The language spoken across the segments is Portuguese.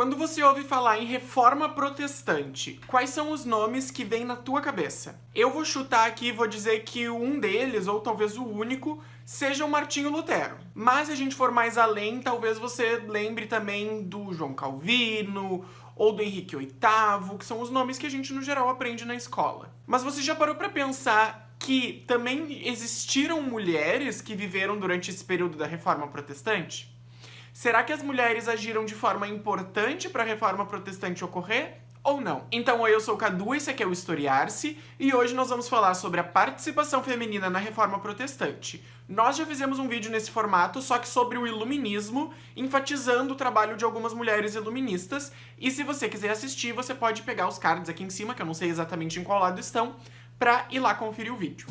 Quando você ouve falar em reforma protestante, quais são os nomes que vêm na tua cabeça? Eu vou chutar aqui e vou dizer que um deles, ou talvez o único, seja o Martinho Lutero. Mas se a gente for mais além, talvez você lembre também do João Calvino, ou do Henrique VIII, que são os nomes que a gente no geral aprende na escola. Mas você já parou para pensar que também existiram mulheres que viveram durante esse período da Reforma Protestante? Será que as mulheres agiram de forma importante para a reforma protestante ocorrer? Ou não? Então, eu sou o Cadu, esse aqui é o Historiar-se, e hoje nós vamos falar sobre a participação feminina na reforma protestante. Nós já fizemos um vídeo nesse formato, só que sobre o iluminismo, enfatizando o trabalho de algumas mulheres iluministas, e se você quiser assistir, você pode pegar os cards aqui em cima, que eu não sei exatamente em qual lado estão, pra ir lá conferir o vídeo.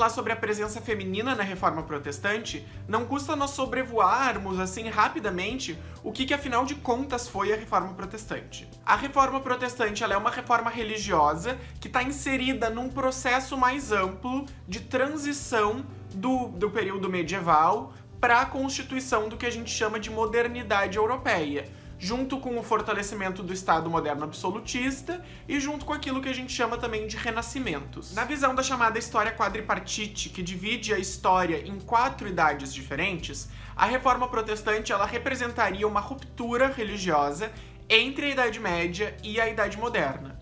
Falar sobre a presença feminina na Reforma Protestante, não custa nós sobrevoarmos, assim, rapidamente, o que, que afinal de contas foi a Reforma Protestante. A Reforma Protestante é uma reforma religiosa que está inserida num processo mais amplo de transição do, do período medieval para a constituição do que a gente chama de modernidade europeia junto com o fortalecimento do Estado moderno absolutista e junto com aquilo que a gente chama também de renascimentos. Na visão da chamada história quadripartite, que divide a história em quatro idades diferentes, a reforma protestante ela representaria uma ruptura religiosa entre a Idade Média e a Idade Moderna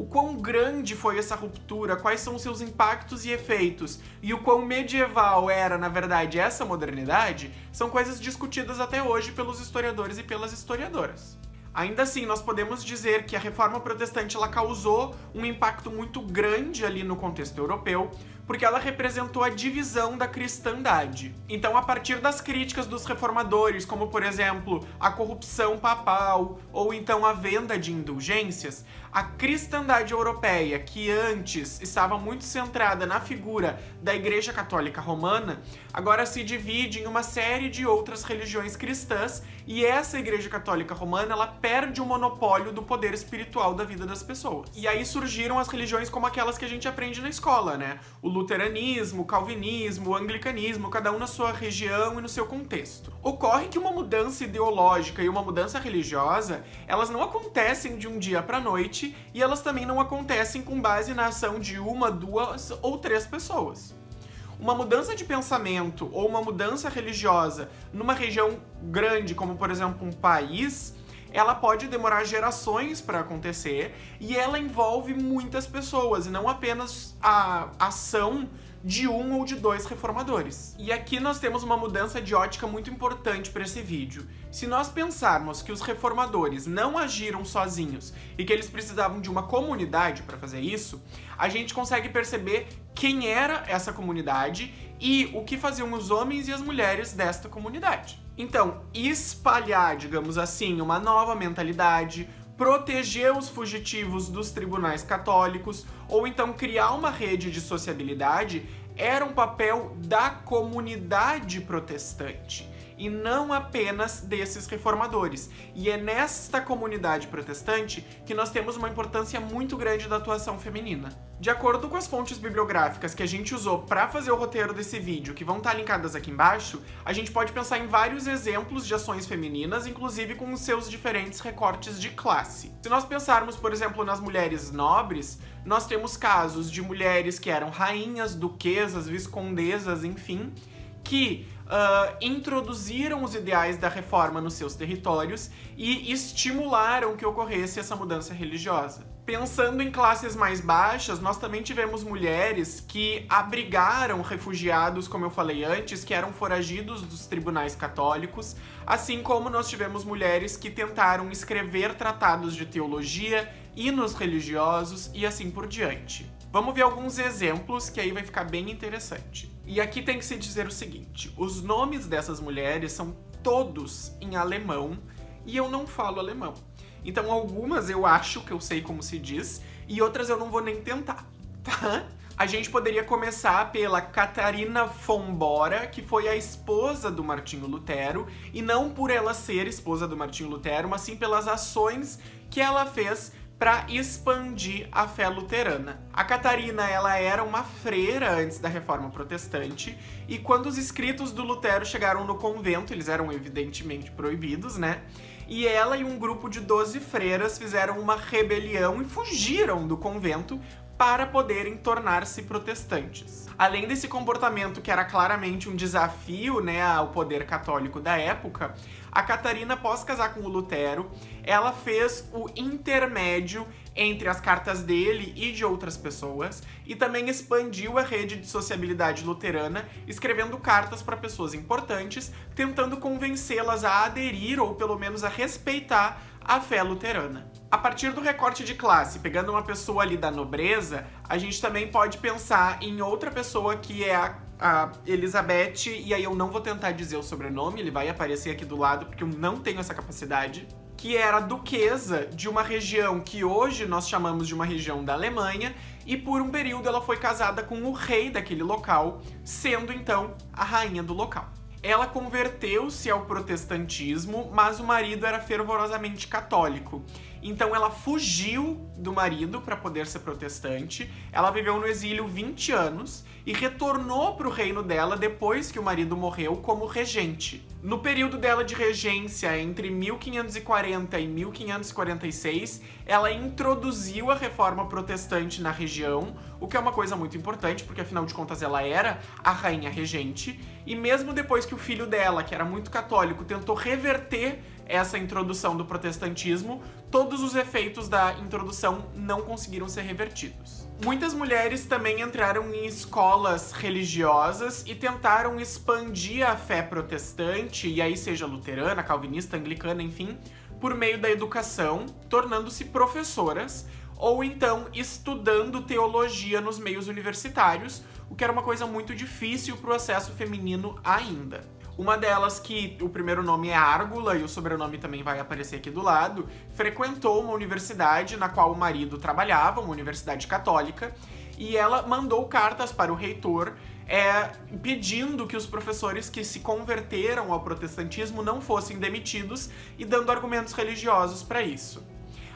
o quão grande foi essa ruptura, quais são seus impactos e efeitos, e o quão medieval era, na verdade, essa modernidade, são coisas discutidas até hoje pelos historiadores e pelas historiadoras. Ainda assim, nós podemos dizer que a reforma protestante ela causou um impacto muito grande ali no contexto europeu, porque ela representou a divisão da cristandade. Então, a partir das críticas dos reformadores, como por exemplo, a corrupção papal ou então a venda de indulgências, a cristandade europeia, que antes estava muito centrada na figura da Igreja Católica Romana, agora se divide em uma série de outras religiões cristãs e essa Igreja Católica Romana, ela perde o monopólio do poder espiritual da vida das pessoas. E aí surgiram as religiões como aquelas que a gente aprende na escola, né? O luteranismo, calvinismo, anglicanismo, cada um na sua região e no seu contexto. Ocorre que uma mudança ideológica e uma mudança religiosa, elas não acontecem de um dia para noite e elas também não acontecem com base na ação de uma, duas ou três pessoas. Uma mudança de pensamento ou uma mudança religiosa numa região grande, como por exemplo um país, ela pode demorar gerações para acontecer e ela envolve muitas pessoas e não apenas a ação de um ou de dois reformadores. E aqui nós temos uma mudança de ótica muito importante para esse vídeo. Se nós pensarmos que os reformadores não agiram sozinhos e que eles precisavam de uma comunidade para fazer isso, a gente consegue perceber quem era essa comunidade e o que faziam os homens e as mulheres desta comunidade. Então, espalhar, digamos assim, uma nova mentalidade, proteger os fugitivos dos tribunais católicos ou então criar uma rede de sociabilidade era um papel da comunidade protestante e não apenas desses reformadores. E é nesta comunidade protestante que nós temos uma importância muito grande da atuação feminina. De acordo com as fontes bibliográficas que a gente usou para fazer o roteiro desse vídeo, que vão estar tá linkadas aqui embaixo, a gente pode pensar em vários exemplos de ações femininas, inclusive com os seus diferentes recortes de classe. Se nós pensarmos, por exemplo, nas mulheres nobres, nós temos casos de mulheres que eram rainhas, duquesas, viscondesas, enfim, que uh, introduziram os ideais da reforma nos seus territórios e estimularam que ocorresse essa mudança religiosa. Pensando em classes mais baixas, nós também tivemos mulheres que abrigaram refugiados, como eu falei antes, que eram foragidos dos tribunais católicos, assim como nós tivemos mulheres que tentaram escrever tratados de teologia, hinos religiosos e assim por diante. Vamos ver alguns exemplos que aí vai ficar bem interessante. E aqui tem que se dizer o seguinte, os nomes dessas mulheres são todos em alemão e eu não falo alemão. Então algumas eu acho que eu sei como se diz e outras eu não vou nem tentar, tá? A gente poderia começar pela Catarina von Bora, que foi a esposa do Martinho Lutero, e não por ela ser esposa do Martinho Lutero, mas sim pelas ações que ela fez para expandir a fé luterana. A Catarina ela era uma freira antes da Reforma Protestante e quando os escritos do Lutero chegaram no convento, eles eram evidentemente proibidos, né? E ela e um grupo de 12 freiras fizeram uma rebelião e fugiram do convento para poderem tornar-se protestantes. Além desse comportamento que era claramente um desafio né, ao poder católico da época, a Catarina, após casar com o Lutero, ela fez o intermédio entre as cartas dele e de outras pessoas e também expandiu a rede de sociabilidade luterana, escrevendo cartas para pessoas importantes, tentando convencê-las a aderir ou pelo menos a respeitar a fé luterana. A partir do recorte de classe, pegando uma pessoa ali da nobreza, a gente também pode pensar em outra pessoa que é a a Elizabeth, e aí eu não vou tentar dizer o sobrenome, ele vai aparecer aqui do lado porque eu não tenho essa capacidade, que era duquesa de uma região que hoje nós chamamos de uma região da Alemanha, e por um período ela foi casada com o rei daquele local, sendo então a rainha do local. Ela converteu-se ao protestantismo, mas o marido era fervorosamente católico. Então ela fugiu do marido para poder ser protestante. Ela viveu no exílio 20 anos e retornou para o reino dela depois que o marido morreu como regente. No período dela de regência, entre 1540 e 1546, ela introduziu a reforma protestante na região, o que é uma coisa muito importante, porque afinal de contas ela era a rainha regente, e mesmo depois que o filho dela, que era muito católico, tentou reverter essa introdução do protestantismo, todos os efeitos da introdução não conseguiram ser revertidos. Muitas mulheres também entraram em escolas religiosas e tentaram expandir a fé protestante, e aí seja luterana, calvinista, anglicana, enfim, por meio da educação, tornando-se professoras ou então estudando teologia nos meios universitários, o que era uma coisa muito difícil para o acesso feminino ainda. Uma delas, que o primeiro nome é Árgula e o sobrenome também vai aparecer aqui do lado, frequentou uma universidade na qual o marido trabalhava, uma universidade católica, e ela mandou cartas para o reitor é, pedindo que os professores que se converteram ao protestantismo não fossem demitidos e dando argumentos religiosos para isso.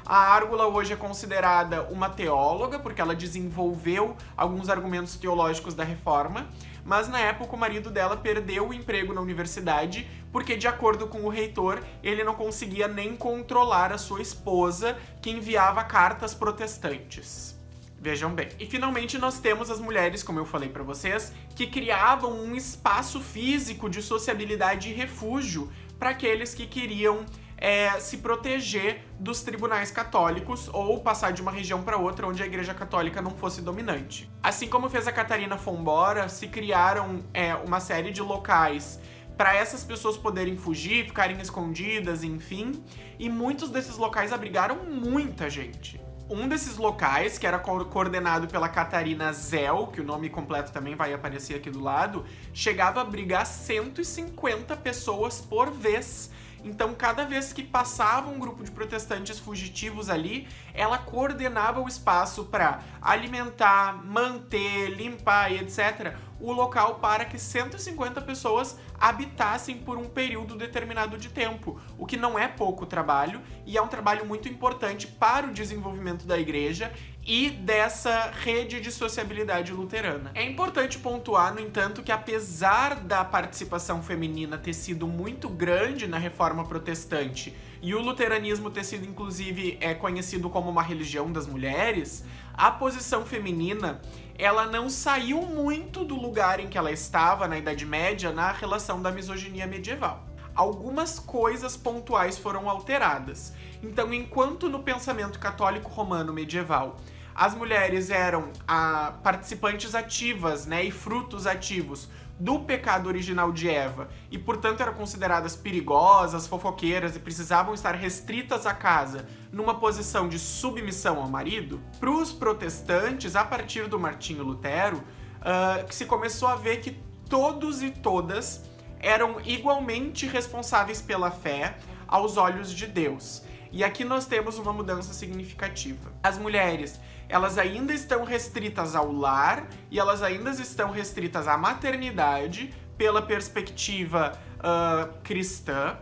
A Árgula hoje é considerada uma teóloga, porque ela desenvolveu alguns argumentos teológicos da reforma, mas na época o marido dela perdeu o emprego na universidade porque, de acordo com o reitor, ele não conseguia nem controlar a sua esposa, que enviava cartas protestantes. Vejam bem. E finalmente nós temos as mulheres, como eu falei para vocês, que criavam um espaço físico de sociabilidade e refúgio para aqueles que queriam é, se proteger dos tribunais católicos ou passar de uma região para outra onde a igreja católica não fosse dominante. Assim como fez a Catarina Fombora, se criaram é, uma série de locais para essas pessoas poderem fugir, ficarem escondidas, enfim, e muitos desses locais abrigaram muita gente. Um desses locais, que era coordenado pela Catarina Zell, que o nome completo também vai aparecer aqui do lado, chegava a abrigar 150 pessoas por vez então, cada vez que passava um grupo de protestantes fugitivos ali, ela coordenava o espaço para alimentar, manter, limpar e etc. o local para que 150 pessoas habitassem por um período determinado de tempo, o que não é pouco trabalho e é um trabalho muito importante para o desenvolvimento da igreja e dessa rede de sociabilidade luterana. É importante pontuar, no entanto, que apesar da participação feminina ter sido muito grande na reforma protestante e o luteranismo ter sido, inclusive, é conhecido como uma religião das mulheres, a posição feminina ela não saiu muito do lugar em que ela estava na Idade Média na relação da misoginia medieval algumas coisas pontuais foram alteradas. Então, enquanto no pensamento católico romano medieval as mulheres eram ah, participantes ativas né, e frutos ativos do pecado original de Eva e, portanto, eram consideradas perigosas, fofoqueiras e precisavam estar restritas à casa numa posição de submissão ao marido, para os protestantes, a partir do Martinho Lutero, uh, se começou a ver que todos e todas eram igualmente responsáveis pela fé aos olhos de Deus. E aqui nós temos uma mudança significativa. As mulheres, elas ainda estão restritas ao lar e elas ainda estão restritas à maternidade pela perspectiva uh, cristã,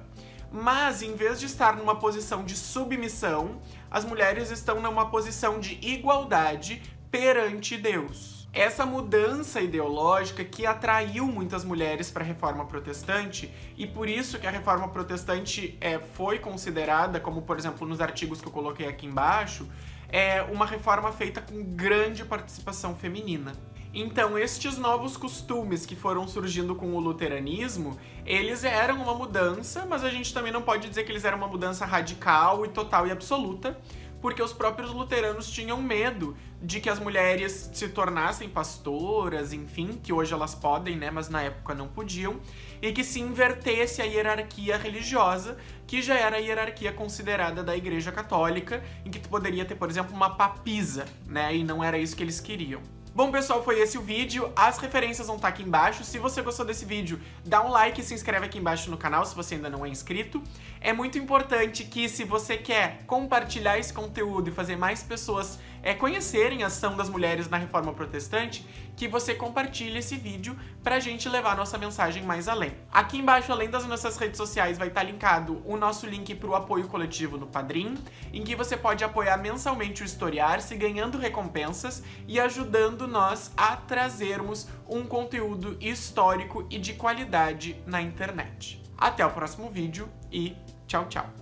mas em vez de estar numa posição de submissão, as mulheres estão numa posição de igualdade perante Deus. Essa mudança ideológica que atraiu muitas mulheres para a reforma protestante e por isso que a reforma protestante é, foi considerada, como por exemplo nos artigos que eu coloquei aqui embaixo, é uma reforma feita com grande participação feminina. Então, estes novos costumes que foram surgindo com o luteranismo, eles eram uma mudança, mas a gente também não pode dizer que eles eram uma mudança radical e total e absoluta, porque os próprios luteranos tinham medo de que as mulheres se tornassem pastoras, enfim, que hoje elas podem, né, mas na época não podiam, e que se invertesse a hierarquia religiosa, que já era a hierarquia considerada da Igreja Católica, em que tu poderia ter, por exemplo, uma papisa, né, e não era isso que eles queriam. Bom, pessoal, foi esse o vídeo. As referências vão estar aqui embaixo. Se você gostou desse vídeo, dá um like e se inscreve aqui embaixo no canal se você ainda não é inscrito. É muito importante que, se você quer compartilhar esse conteúdo e fazer mais pessoas é, conhecerem a ação das mulheres na Reforma Protestante, que você compartilhe esse vídeo pra gente levar nossa mensagem mais além. Aqui embaixo, além das nossas redes sociais, vai estar linkado o nosso link para o apoio coletivo no Padrim, em que você pode apoiar mensalmente o Historiar-se, ganhando recompensas e ajudando nós a trazermos um conteúdo histórico e de qualidade na internet. Até o próximo vídeo e tchau, tchau!